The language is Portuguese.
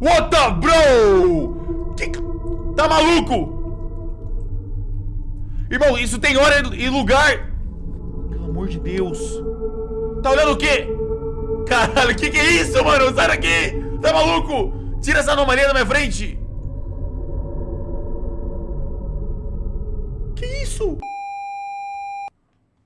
What the bro? Que... Tá maluco? Irmão, isso tem hora e lugar Pelo amor de Deus Tá olhando o quê? Caralho, que que é isso, mano? Sai daqui Tá maluco? Tira essa anomalia da minha frente Que isso?